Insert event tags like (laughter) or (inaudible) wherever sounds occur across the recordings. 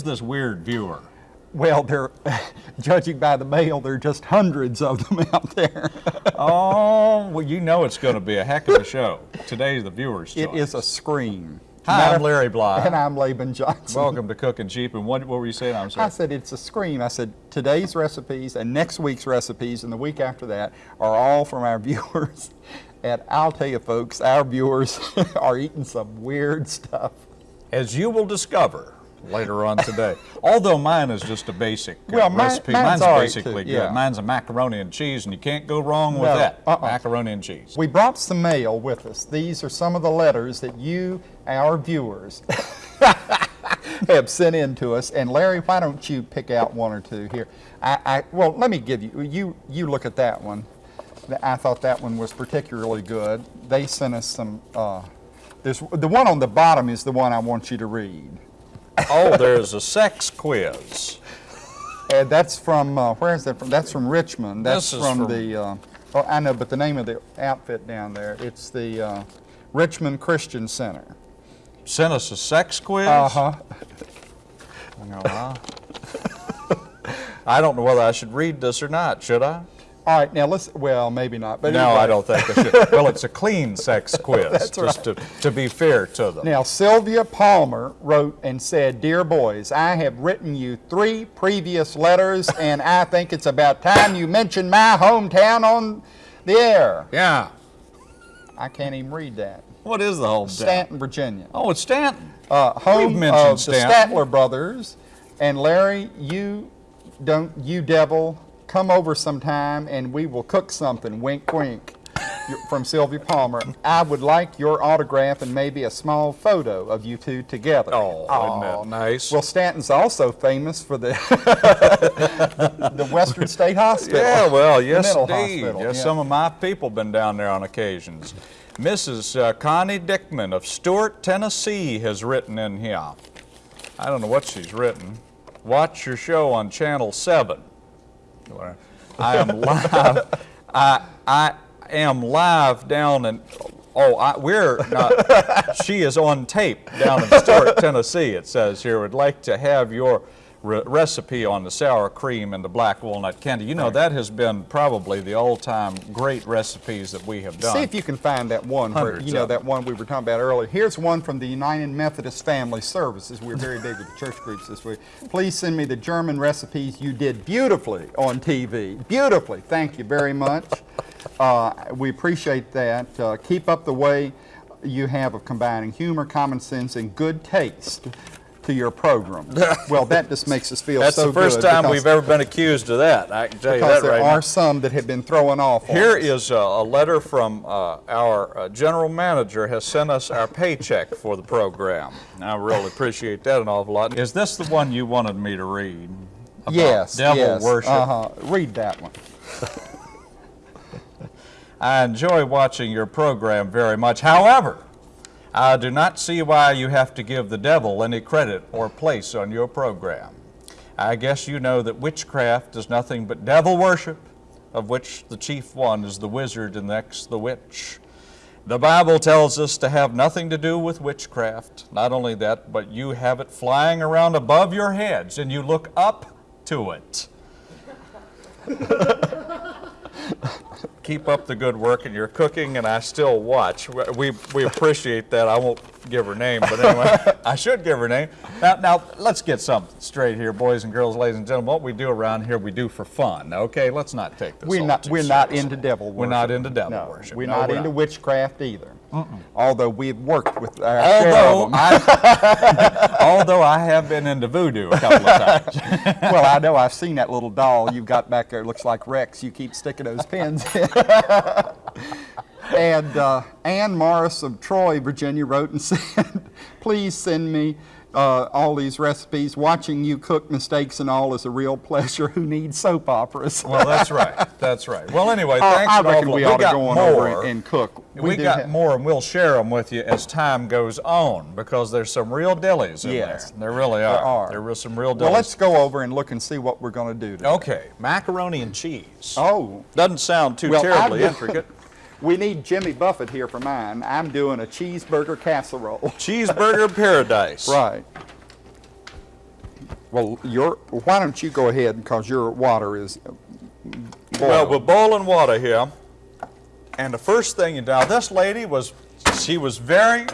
Is this weird viewer? Well, they're, (laughs) judging by the mail, there are just hundreds of them out there. (laughs) Oh, well, you know it's going to be a heck of a show. Today's the viewer's It choice. is a scream. Hi, I'm Larry Bly. (laughs) And I'm Laban Johnson. Welcome to Cooking Cheap. And what, what were you saying? I'm sorry. I said it's a scream. I said today's recipes and next week's recipes and the week after that are all from our viewers. And I'll tell you folks, our viewers are eating some weird stuff. As you will discover later on today. (laughs) Although mine is just a basic uh, Well, mine- recipe. mine's Mine's all right, basically too, good. yeah. Mine's a macaroni and cheese, and you can't go wrong with No, that. uh-uh. Macaroni and cheese. We brought some mail with us. These are some of the letters that you, our viewers, (laughs) have sent in to us. And Larry, why don't you pick out one or two here? I, I well, let me give you, you, you look at that one. I thought that one was particularly good. They sent us some, uh, there's, the one on the bottom is the one I want you to read. Oh, there's a sex quiz. (laughs) And that's from, uh, where is that from? That's from Richmond. That's from, from- the, uh, oh, I know, but the name of the outfit down there, it's the uh, Richmond Christian Center. Sent us a sex quiz. Uh-huh. I. I don't know whether I should read this or not. Should I? All right, now let's, well, maybe not, but No, anyway. I don't think I should. well, it's a clean sex (laughs) quiz, That's just to, to be fair to them. Now, Sylvia Palmer wrote and said, Dear boys, I have written you three previous letters, (laughs) and I think it's about time you mentioned my hometown on the air. Yeah. I can't even read that. What is the whole Staunton, Virginia. Oh, it's Staunton. uh, home mentioned of the Staunton. Statler brothers. And Larry, you don't, you devil, come over sometime and we will cook something. Wink, wink. From Sylvia Palmer. I would like your autograph and maybe a small photo of you two together. Oh, isn't that nice? Well, Staunton's also famous for the (laughs) the Western State Hospital. Yeah, well, yes, indeed. hospital, Yes, yeah. some of my people have been down there on occasions. Mrs. Uh, Connie Dickman of Stewart, Tennessee, has written in here. I don't know what she's written. Watch your show on Channel 7. I am live. I, I am live down in, oh, I, we're not, she is on tape down in Stewart, Tennessee, it says here. Would like to have your re- recipe on the sour cream and the black walnut candy. You know, that has been probably the all-time great recipes that we have done. See if you can find that one where, you know, that one we were talking about earlier. Here's one from the United Methodist Family Services. We're very big with the church groups this week. Please send me the German recipes you did beautifully on TV. Beautifully. Thank you very much. Uh, we appreciate that. Uh, keep up the way you have of combining humor, common sense, and good taste to your program. (laughs) well, that just makes us feel That's so the first time we've ever been accused of that. I can tell you because that there right are now. some that have been thrown off. Here us. is a, a letter from uh, our uh, general manager has sent us our paycheck for the program. I really appreciate that an awful lot. Is this the one you wanted me to read? About Yes, Devil yes. worship. Uh-huh. Read that one. (laughs) I enjoy watching your program very much. However, I do not see why you have to give the devil any credit or place on your program. I guess you know that witchcraft is nothing but devil worship, of which the chief one is the wizard and next the witch. The Bible tells us to have nothing to do with witchcraft. Not only that, but you have it flying around above your heads and you look up to it. (laughs) keep up the good work in your cooking, and I still watch. We, we appreciate that. I won't give her name, but anyway, (laughs) I should give her name. Now, now, let's get something straight here, boys and girls, ladies and gentlemen. What we do around here, we do for fun, okay? Let's not take this We're not, we're not into devil worship. We're not into devil no, worship. We're No, not we're into not. witchcraft either. Although we've worked with uh, our of Although. I, (laughs) although I have been into voodoo a couple of times. (laughs) well, I know I've seen that little doll you've got back there. It looks like Rex. You keep sticking those pins in. (laughs) and uh, Ann Morris of Troy, Virginia, wrote and said, "Please send me." Uh, all these recipes, watching you cook mistakes and all is a real pleasure. (laughs) Who needs soap operas? Well, that's right. That's right. Well, anyway, Uh, thanks I an reckon we lot. ought to go on more. over and cook. We, do got more, and we'll share them with you as time goes on because there's some real dillies in Yes. there. There really are. There are. There were some real dillies. Well, let's go over and look and see what we're going to do today. Okay, macaroni and cheese. Oh, Doesn't sound too Well, terribly intricate. We need Jimmy Buffett here for mine. I'm doing a cheeseburger casserole. (laughs) Cheeseburger paradise. Right. Well, your, why don't you go ahead because your water is Well, we're boiling water here, and the first thing you now this lady was she was very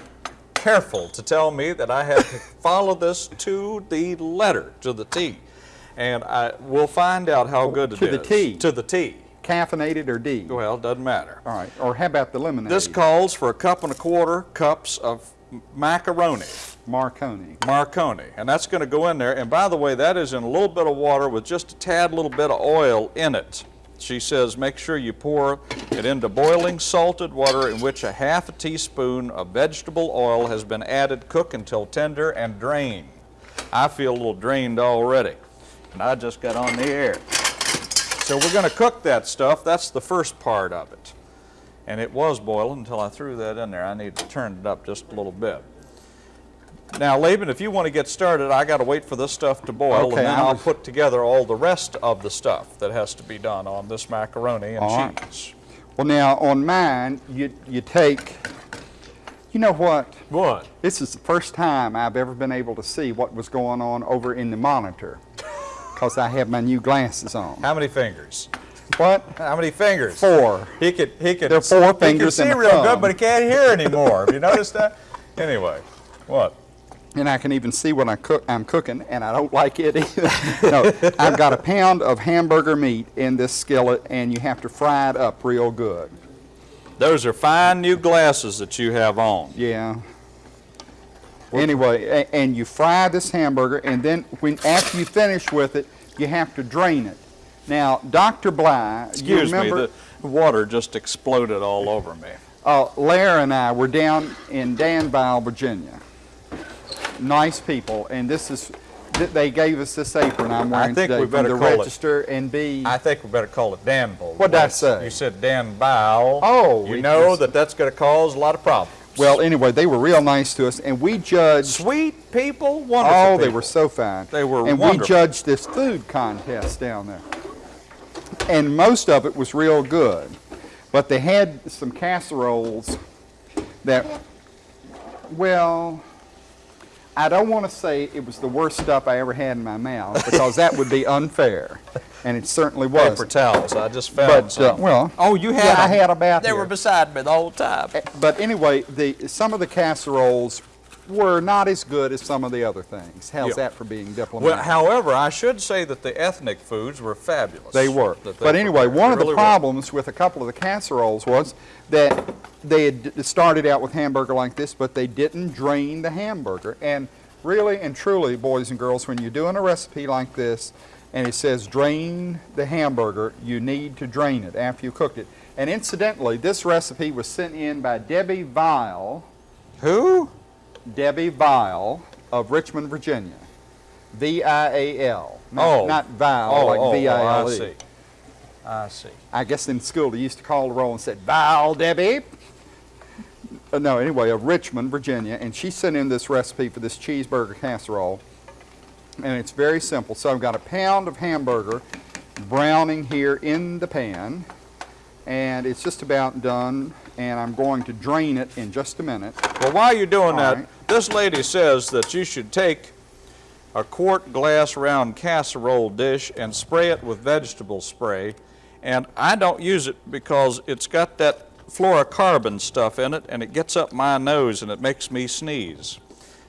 careful to tell me that I had to (laughs) follow this to the letter, to the T, and I will find out how oh, good it is. to the T. To the T. caffeinated or D? Well, doesn't matter. All right, or how about the lemonade? This calls for a cup and a quarter cups of macaroni. Marconi. Marconi, and that's going to go in there. And by the way, that is in a little bit of water with just a tad little bit of oil in it. She says make sure you pour it into boiling salted water in which a half a teaspoon of vegetable oil has been added. Cook until tender and drain. I feel a little drained already, and I just got on the air. So we're going to cook that stuff. That's the first part of it. And it was boiling until I threw that in there. I need to turn it up just a little bit. Now, Laban, if you want to get started, I got to wait for this stuff to boil, Okay, and then I I'll put together all the rest of the stuff that has to be done on this macaroni and All right. cheese. Well, now, on mine, you, you take, you know what? What? This is the first time I've ever been able to see what was going on over in the monitor because I have my new glasses on. How many fingers? What? How many fingers? Four. He could, he could. There are four he fingers see and a real thumb. good, but he can't hear anymore. Have you noticed that? Anyway, what? And I can even see what I cook, I'm cooking, and I don't like it (laughs) either. no, I've got a pound of hamburger meat in this skillet, and you have to fry it up real good. Those are fine new glasses that you have on. Yeah. Anyway, and you fry this hamburger, and then when after you finish with it, you have to drain it. Now, Dr. Bly, you Excuse me, the water just exploded all over me. uh, Lara and I were down in Danville, Virginia. Nice people, and this is, they gave us this apron I'm wearing think today we better from the call it- Register and Bee. I think we better call it Danville. What'd I say? You said Dan Bow. Oh, You know that that's going to cause a lot of problems. Well, anyway, they were real nice to us, and we judged. sweet people, wonderful Oh, they were so fine. They were And wonderful. we judged this food contest down there. And most of it was real good. But they had some casseroles that, well, I don't want to say it was the worst stuff I ever had in my mouth because that would be unfair. (laughs) And it certainly was. paper towels. I just found But, uh, well, oh, you had yeah, I them. had about They here. were beside me the whole time. But anyway, the, some of the casseroles were not as good as some of the other things. How's Yeah. that for being diplomatic? Well, however, I should say that the ethnic foods were fabulous. They were. They But anyway, prepared. one They of the really were. problems with a couple of the casseroles was that they had started out with hamburger like this, but they didn't drain the hamburger. And really and truly, boys and girls, when you're doing a recipe like this and it says drain the hamburger, you need to drain it after you cooked it. And incidentally, this recipe was sent in by Debbie Vile, Who? Debbie Vile of Richmond, Virginia. V-I-A-L. Not, Oh. not Vile, oh, like oh, V-I-L-E. Oh, I see. I see. I guess in school they used to call the roll and said, Val Debbie. Uh, no, anyway, of Richmond, Virginia, and she sent in this recipe for this cheeseburger casserole. And it's very simple. So I've got a pound of hamburger browning here in the pan, and it's just about done, and I'm going to drain it in just a minute. Well, while you're doing All that, right. this lady says that you should take a quart glass round casserole dish and spray it with vegetable spray. And I don't use it because it's got that fluorocarbon stuff in it and it gets up my nose and it makes me sneeze.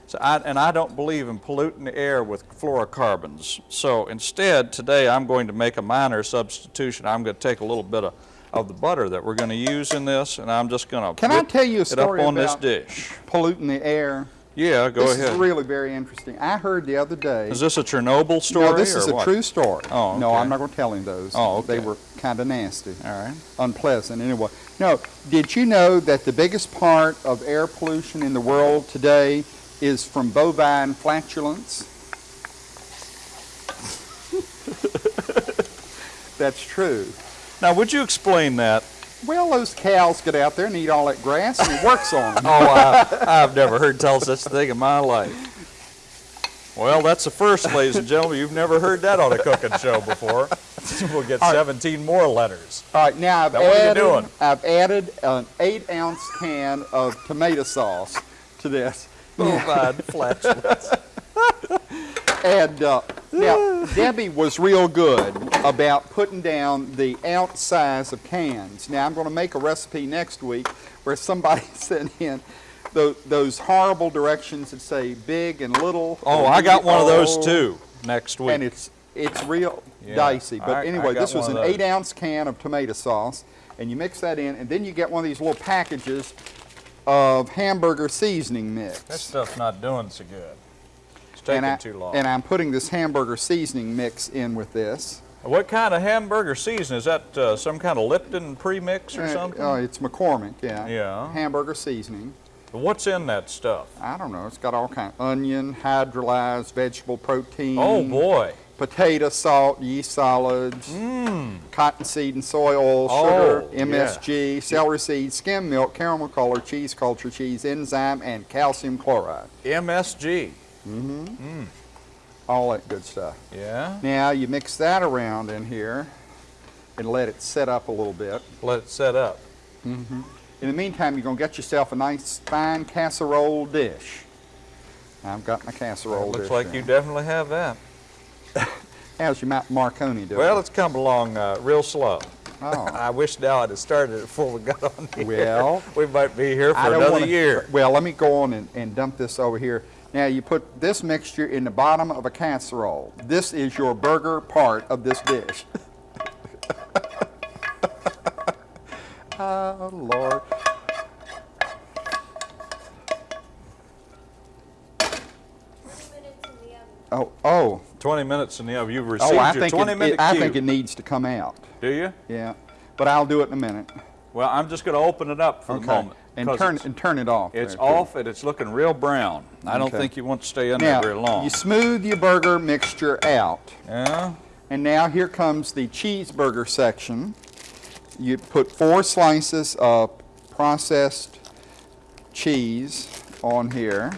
So I, and I don't believe in polluting the air with fluorocarbons. So instead, today I'm going to make a minor substitution. I'm going to take a little bit of, of the butter that we're going to use in this and I'm just going to Can I tell you a story on this dish. Polluting the air. Yeah, go this ahead. is really very interesting. I heard the other day. Is this a Chernobyl story? no, this is a what? true story. Oh, No. I'm not going to tell him those. Oh, They were kind of nasty. All right. unpleasant anyway. No, did you know that the biggest part of air pollution in the world today is from bovine flatulence? (laughs) That's true. Now, would you explain that? Well, those cows get out there and eat all that grass and it works on them. (laughs) Oh, I, I've never heard tell such a thing in my life. Well, that's the first, ladies and gentlemen. You've never heard that on a cooking show before. (laughs) We'll get 17 more letters. All right, now I've Now, what are you added, doing? I've added an eight ounce can of tomato sauce to this. Bovine flatulence. (laughs) And uh, Now, Debbie was real good about putting down the ounce size of cans. Now, I'm going to make a recipe next week where somebody (laughs) sent in tho- those horrible directions that say big and little. Oh, I got one of those Oh, too next week. And it's it's real Yeah, dicey. But I anyway, got this was an eight ounce can of tomato sauce, and you mix that in, and then you get one of these little packages of hamburger seasoning mix. That stuff's not doing so good. It's taking I, too long. And I'm putting this hamburger seasoning mix in with this. what kind of hamburger season? Is that uh, some kind of Lipton premix or Uh, something? Oh, it's McCormick, yeah. Yeah. Hamburger seasoning. What's in that stuff? I don't know. It's got all kind of onion, hydrolyzed vegetable protein. Oh boy. Potato salt, yeast solids, mm. cottonseed and soy oil, sugar, Oh, yeah. MSG, celery seed, skim milk, caramel color, cheese culture cheese, enzyme, and calcium chloride. MSG. Mm-hmm. Mm. All that good stuff. Yeah. Now you mix that around in here and let it set up a little bit. Let it set up. Mm-hmm. In the meantime, you're going to get yourself a nice fine casserole dish. I've got my casserole looks dish. like you definitely have that. How's your Mount Marconi doing? Well, it's come along uh, real slow. oh. (laughs) I wish now I'd have started it before we got on here. Well, (laughs) we might be here for another wanna- year. Well, let me go on and, and dump this over here. Now you put this mixture in the bottom of a casserole. This is your burger part of this dish. (laughs) oh, Lord. Oh, oh, 20 minutes in the oven. You've received oh, I your think, 20 it, minute it- I cue. think it needs to come out. Do you? Yeah, but I'll do it in a minute. Well, I'm just going to open it up for the moment. And turn, and turn it off. it's there, too. off and it's looking real brown. I don't think you want to stay in Now, there very long. you smooth your burger mixture out. yeah? And now here comes the cheeseburger section. You put four slices of processed cheese on here.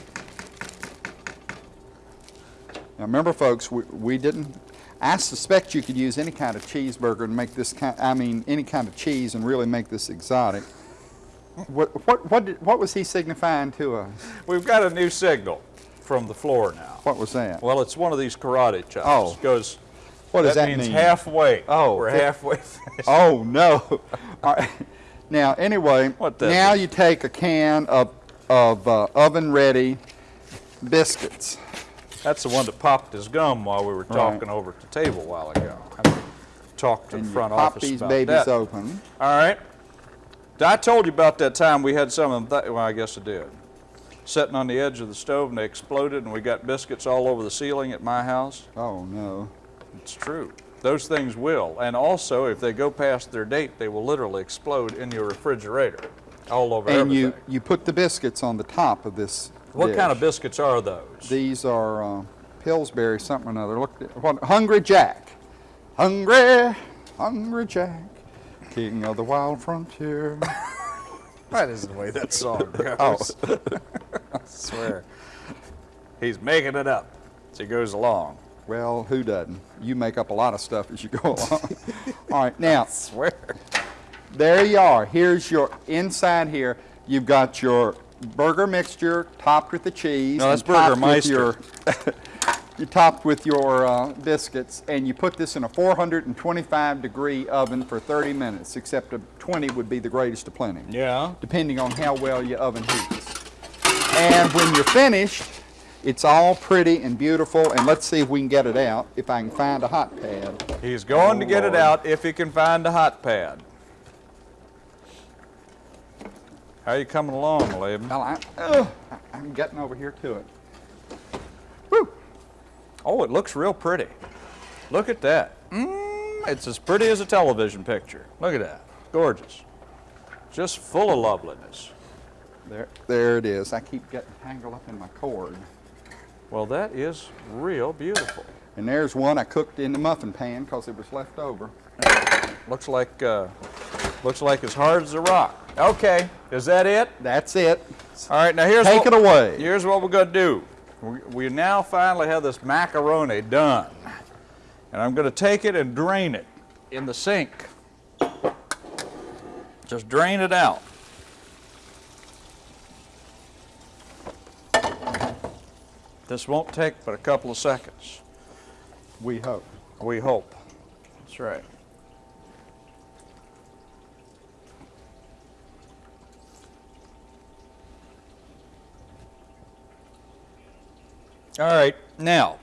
Now remember folks, we, we didn't, I suspect you could use any kind of cheeseburger and make this kind, I mean, any kind of cheese and really make this exotic. What, what, what, did, what was he signifying to us? We've got a new signal from the floor now. What was that? Well, it's one of these karate chops. Oh. It goes, What does that, means mean? halfway. Oh, We're it- halfway finished. (laughs) Oh, no. (laughs) Right. Now, anyway, What that now mean? you take a can of, of uh, oven-ready biscuits. That's the one that popped his gum while we were talking over at the table a while ago. I talked to And the you front pop office these about babies that. open. All right. I told you about that time we had some of them, th- well, I guess I did. Sitting on the edge of the stove and they exploded and we got biscuits all over the ceiling at my house. Oh, no. It's true. Those things will. And also, if they go past their date, they will literally explode in your refrigerator all over And everything. you, you put the biscuits on the top of this what dish. kind of biscuits are those? These are uh, Pillsbury something or another. Look, what, Hungry Jack. Hungry, Hungry Jack, king of the wild frontier. (laughs) That isn't the way that song (laughs) goes. Oh. (laughs) I swear. He's making it up as he goes along. Well, who doesn't? You make up a lot of stuff as you go along. All right, now, swear. There you are. Here's your inside here. You've got your burger mixture topped with the cheese. No, that's Burger your (laughs) You topped with your uh, biscuits, and you put this in a 425 degree oven for 30 minutes. Except a 20 would be the greatest of plenty, Yeah. depending on how well your oven heats. And when you're finished, it's all pretty and beautiful. And let's see if we can get it out. If I can find a hot pad. He's going to Oh, get it out if he can find a hot pad. How you coming along, Laban? Well, I, I- I'm getting over here to it. Woo! Oh, it looks real pretty. Look at that. Mm, it's as pretty as a television picture. Look at that. Gorgeous. Just full of loveliness. There, there it is. I keep getting tangled up in my cord. Well, that is real beautiful. And there's one I cooked in the muffin pan because it was left over. Looks like uh, looks like as hard as a rock. Okay, is that it? That's it. All right, now here's Take what, it away. Here's what we're gonna do. We, we now finally have this macaroni done, and I'm gonna take it and drain it in the sink. Just drain it out. This won't take but a couple of seconds. We hope. We hope. That's right. All right, now,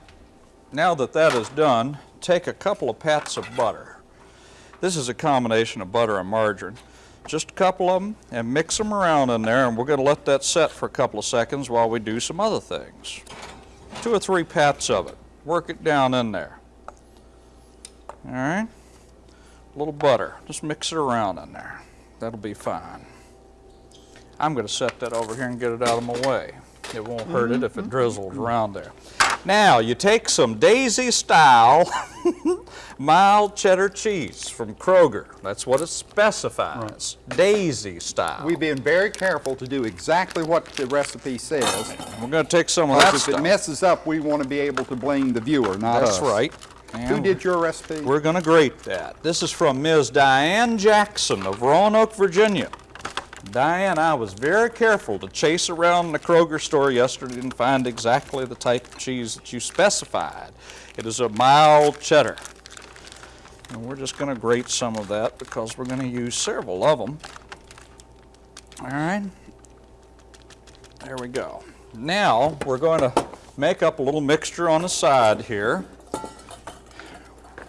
now that that is done, take a couple of pats of butter. This is a combination of butter and margarine. Just a couple of them and mix them around in there and we're going to let that set for a couple of seconds while we do some other things. Two or three pats of it. Work it down in there. All right. A little butter. Just mix it around in there. That'll be fine. I'm going to set that over here and get it out of my way. It won't hurt it if it mm-hmm. drizzles around there. Now, you take some Daisy style (laughs) mild cheddar cheese from Kroger. That's what it specifies. Daisy style. We've been very careful to do exactly what the recipe says. We're going to take some of that if it messes up, we want to be able to blame the viewer, not us. That's right. Who did your recipe? We're going to grate that. This is from Ms. Diane Jackson of Roanoke, Virginia. Diane, I was very careful to chase around the Kroger store yesterday and find exactly the type of cheese that you specified. It is a mild cheddar. And we're just going to grate some of that because we're going to use several of them. All right. There we go. Now we're going to make up a little mixture on the side here.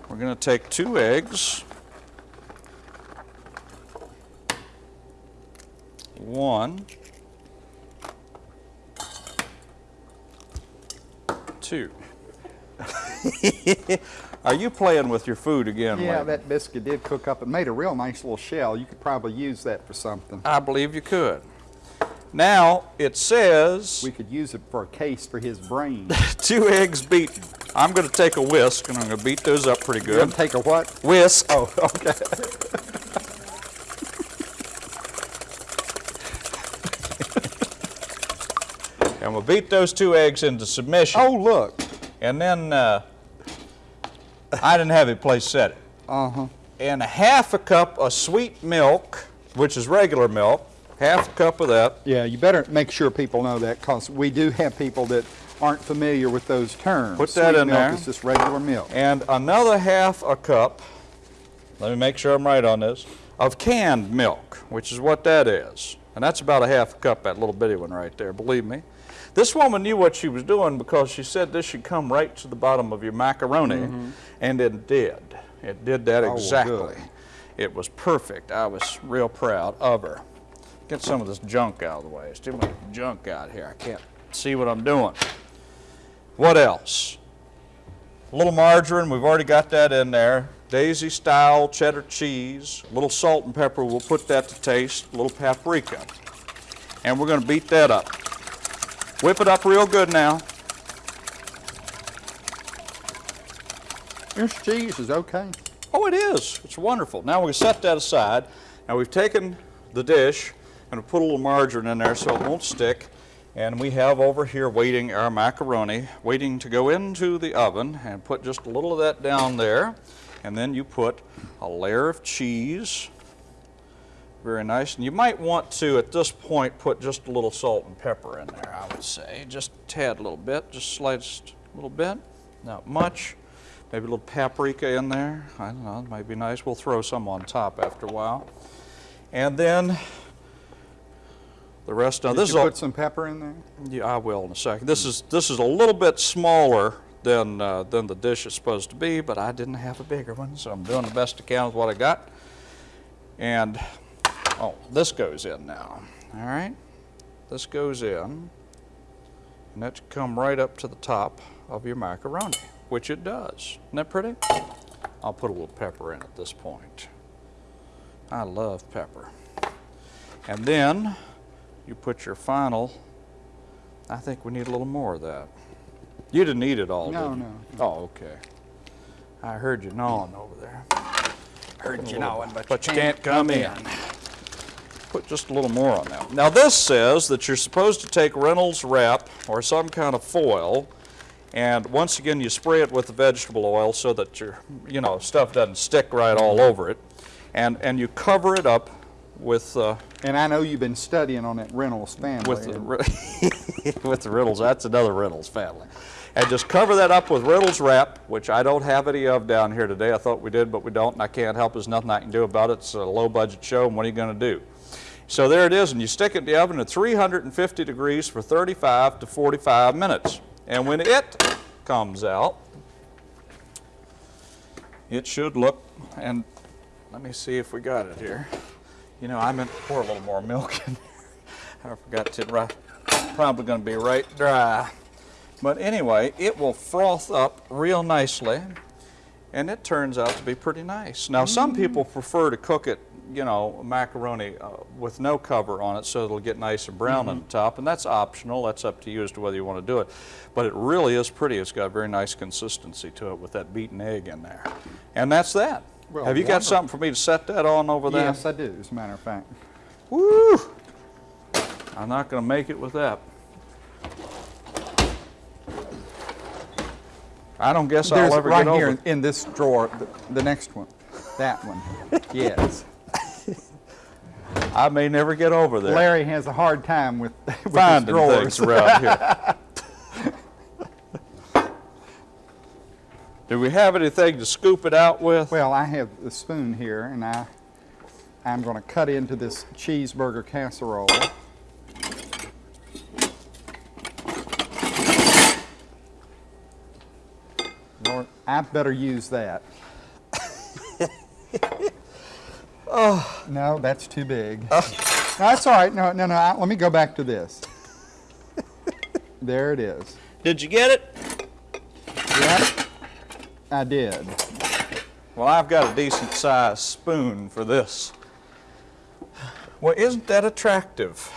We're going to take two eggs. One. Two. (laughs) Are you playing with your food again, Yeah, that biscuit did cook up. It made a real nice little shell. You could probably use that for something. I believe you could. Now, it says We could use it for a case for his brain. (laughs) two eggs beaten. I'm going to take a whisk and I'm going to beat those up pretty good. You're gonna good. take a what? Whisk. Oh, (laughs) okay. And we'll beat those two eggs into submission. Oh, look. And then uh, I didn't have a place set it. Uh-huh. And a half a cup of sweet milk, which is regular milk, half a cup of that. Yeah, you better make sure people know that because we do have people that aren't familiar with those terms. Put that Sweet in milk there. is just regular milk. And another half a cup, let me make sure I'm right on this, of canned milk, which is what that is. And that's about a half a cup, that little bitty one right there, believe me. This woman knew what she was doing because she said this should come right to the bottom of your macaroni, mm-hmm. and it did. It did that. Oh, exactly. good. It was perfect. I was real proud of her. Get some of this junk out of the way. There's too much junk out here. I can't see what I'm doing. What else? A little margarine, we've already got that in there. Daisy style cheddar cheese, a little salt and pepper, we'll put that to taste, a little paprika. And we're going to beat that up. Whip it up real good now. This cheese is okay. Oh, it is. It's wonderful. Now we set that aside. Now we've taken the dish and we put a little margarine in there so it won't stick. And we have over here waiting our macaroni, waiting to go into the oven and put just a little of that down there. And then you put a layer of cheese. Very nice. And you might want to, at this point, put just a little salt and pepper in there, I would say. Just a tad, a little bit, just sliced a little bit. Not much. Maybe a little paprika in there. I don't know, it might be nice. We'll throw some on top after a while. And then the rest of Did this you is put some pepper in there? yeah, I will in a second. This is this is a little bit smaller than uh, than the dish is supposed to be, but I didn't have a bigger one, so I'm doing the best I can with what I got. And oh, this goes in now. All right, this goes in, and that should come right up to the top of your macaroni, which it does. Isn't that pretty? I'll put a little pepper in at this point. I love pepper. And then you put your final I think we need a little more of that. You didn't eat it all, No, did you? no. Oh, okay. I heard you gnawing over there. Heard you gnawing, but, But you can't come in. Put just a little more on that. Now this says that you're supposed to take Reynolds wrap or some kind of foil and once again you spray it with the vegetable oil so that your you know stuff doesn't stick right all over it and and you cover it up with uh, And I know you've been studying on that Reynolds family. with the, (laughs) with the Reynolds. That's another Reynolds family. And just cover that up with Reynolds wrap, which I don't have any of down here today. I thought we did, but we don't, and I can't help. There's nothing I can do about it. It's a low-budget show, and what are you going to do? So there it is, and you stick it in the oven at 350 degrees for 35 to 45 minutes. And when it comes out, it should look, and let me see if we got it here. You know, I meant to pour a little more milk in there. (laughs) I forgot to, right, probably gonna be right dry. But anyway, it will froth up real nicely, and it turns out to be pretty nice. Now, some mm. people prefer to cook it, you know, macaroni uh, with no cover on it so it'll get nice and brown on the top, and that's optional. That's up to you as to whether you want to do it. But it really is pretty. It's got a very nice consistency to it with that beaten egg in there. And that's that. Well, Have you got something for me to set that on over there? Yes, I do, as a matter of fact. Woo! I'm not going to make it with that. I don't guess There's I'll ever right get here in this drawer, the, the next one, that one. (laughs) Yes. I may never get over there. Larry has a hard time with, (laughs) with finding things around here. (laughs) Do we have anything to scoop it out with? Well, I have the spoon here, and I, I'm going to cut into this cheeseburger casserole. Lord, I better use that. (laughs) oh. No, that's too big. No, that's all right. No, no, no. I, let me go back to this. (laughs) There it is. Did you get it? Yep, I did. Well, I've got a decent sized spoon for this. Well, isn't that attractive?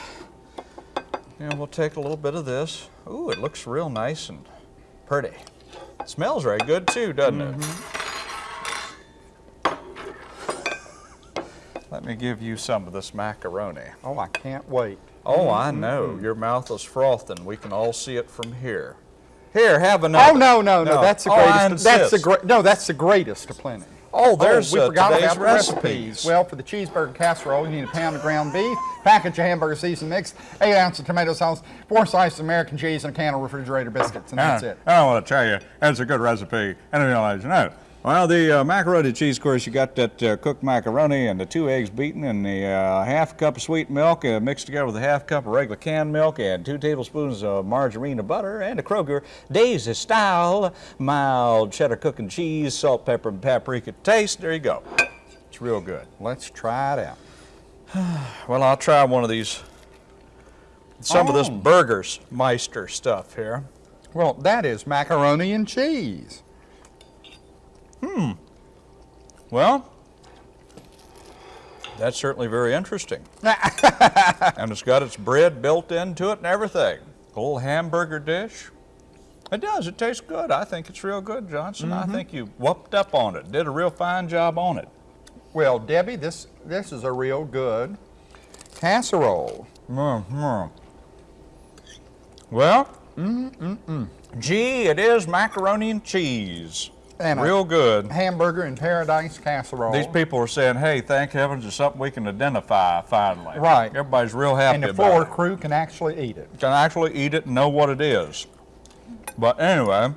And we'll take a little bit of this. Ooh, it looks real nice and pretty. It smells very good too, doesn't it? Mm-hmm. Let me give you some of this macaroni. Oh, I can't wait. Oh, I know. Your mouth is frothing. We can all see it from here. Here, have another. Oh no, no, no! No. That's the Oh, greatest. that's the great. No, that's the greatest of plenty. Oh, there's we uh, forgot about the recipes. recipes. Well, for the cheeseburger casserole, you need a pound of ground beef, package of hamburger season mix, eight ounces of tomato sauce, four slices of American cheese, and a can of refrigerator biscuits, and that's it. I don't want to tell you, that's a good recipe. and I let you know. Well, the uh, macaroni cheese, of course, you got that uh, cooked macaroni and the two eggs beaten and the uh, half cup of sweet milk uh, mixed together with a half cup of regular canned milk and two tablespoons of margarine or butter and a Kroger Daisy style mild cheddar cooking cheese, salt, pepper, and paprika taste. There you go. It's real good. Let's try it out. (sighs) Well, I'll try one of these, some of this Oh. Burgers Meister stuff here. Well, that is macaroni and cheese. Hmm. Well, that's certainly very interesting. (laughs) and it's got its bread built into it and everything. A little hamburger dish. It does. It tastes good. I think it's real good, Johnson. I mm-hmm. think you whooped up on it. Did a real fine job on it. Well, Debbie, this this is a real good casserole. Mm-hmm. Well, mm-hmm, mm-hmm. gee, it is macaroni and cheese. And real good. Hamburger in paradise casserole. These people are saying, hey, thank heavens, it's something we can identify finally. Right. Everybody's real happy and the floor crew can actually eat it. can actually eat it and know what it is. But anyway,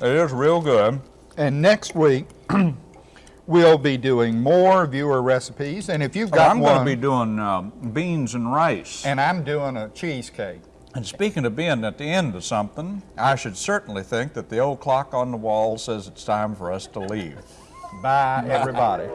it is real good. And next week, (clears throat) we'll be doing more viewer recipes. And if you've got I'm one, going to be doing um, beans and rice. and I'm doing a cheesecake. And speaking of being at the end of something, I should certainly think that the old clock on the wall says it's time for us to leave. Bye, everybody.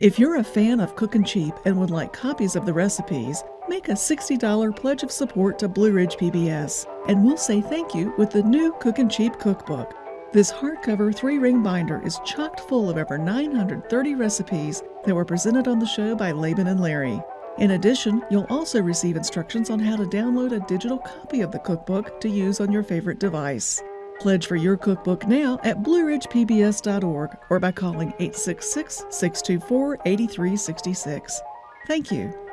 If you're a fan of Cookin' Cheap and would like copies of the recipes, make a $60 pledge of support to Blue Ridge PBS, and we'll say thank you with the new Cookin' Cheap cookbook. This hardcover three ring binder is chocked full of over 930 recipes that were presented on the show by Laban and Larry. In addition, you'll also receive instructions on how to download a digital copy of the cookbook to use on your favorite device. Pledge for your cookbook now at blueridgepbs.org or by calling 866 624 8366. Thank you.